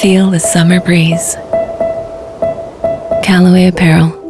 Feel the summer breeze. Callaway Apparel